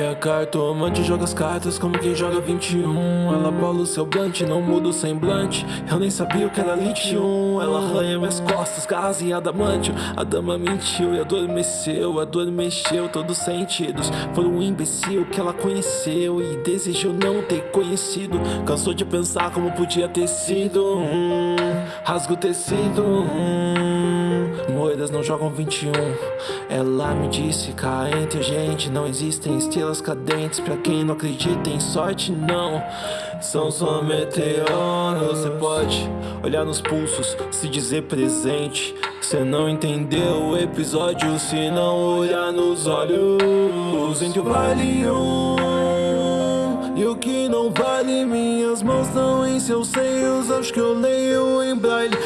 E a cartomante joga as cartas como quem joga 21 Ela bola o seu blunt, não muda o semblante. Eu nem sabia o que era litium Ela arranha minhas costas, garras em adamantio A dama mentiu e adormeceu Adormeceu todos os sentidos. Foi um imbecil que ela conheceu E desejou não ter conhecido. Cansou de pensar como podia ter sido. Hum, o tecido. Hum, Moedas não jogam 21 Ela me disse cá entre a gente Não existem estrelas cadentes. Pra quem não acredita em sorte não. São só meteoros. Você pode olhar nos pulsos Se dizer presente. Cê não entendeu o episódio Se não olhar nos olhos. Entre o vale um E o que não vale Minhas mãos estão em seus seios. Acho que eu leio em braille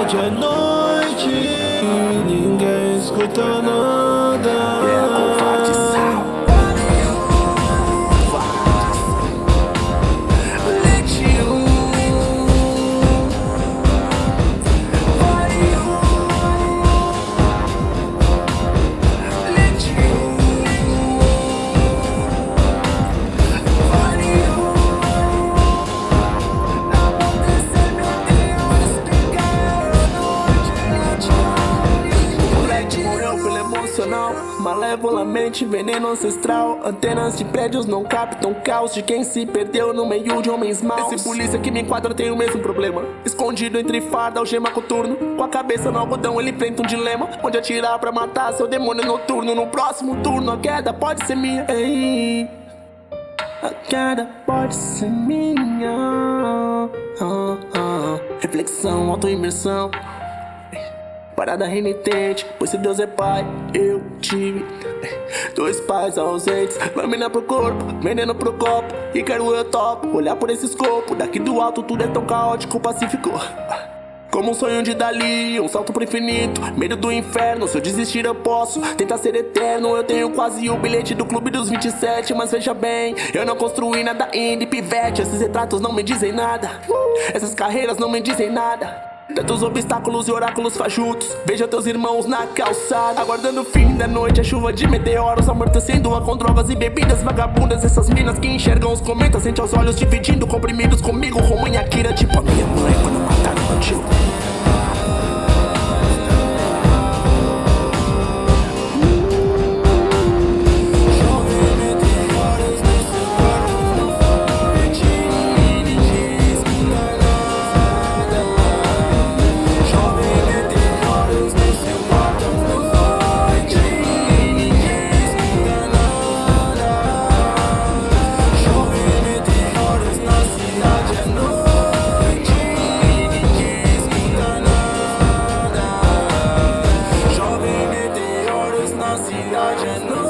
cidade à noite E ninguém escuta nada Malevolamente, veneno ancestral. Antenas de prédios não captam caos De quem se perdeu no meio de homens maus. Esse polícia que me enquadra tem o mesmo problema. Escondido entre farda, algema coturno. Com a cabeça no algodão ele enfrenta um dilema. Onde atirar pra matar seu demônio noturno? No próximo turno a queda pode ser minha. Ei, A queda pode ser minha. Ah, ah. Reflexão, autoimersão Parada renitente, pois se Deus é pai, eu tive Dois pais ausentes, lâmina pro corpo, veneno pro copo E quero eu topo, olhar por esse escopo Daqui do alto tudo é tão caótico, pacífico. Como um sonho de Dali, um salto pro infinito Medo do inferno, se eu desistir eu posso Tentar ser eterno, eu tenho quase o bilhete do clube dos 27 Mas veja bem, eu não construí nada indie, pivete. Esses retratos não me dizem nada Essas carreiras não me dizem nada Tantos obstáculos e oráculos faz juntos. Veja teus irmãos na calçada Aguardando o fim da noite, a chuva de meteoros Amortecendo-a com drogas e bebidas vagabundas. Essas minas que enxergam os cometas Sente aos olhos dividindo comprimidos comigo Romanha Kira, tipo a minha mãe Quando mataram meu tio. nossa cidade é nossa.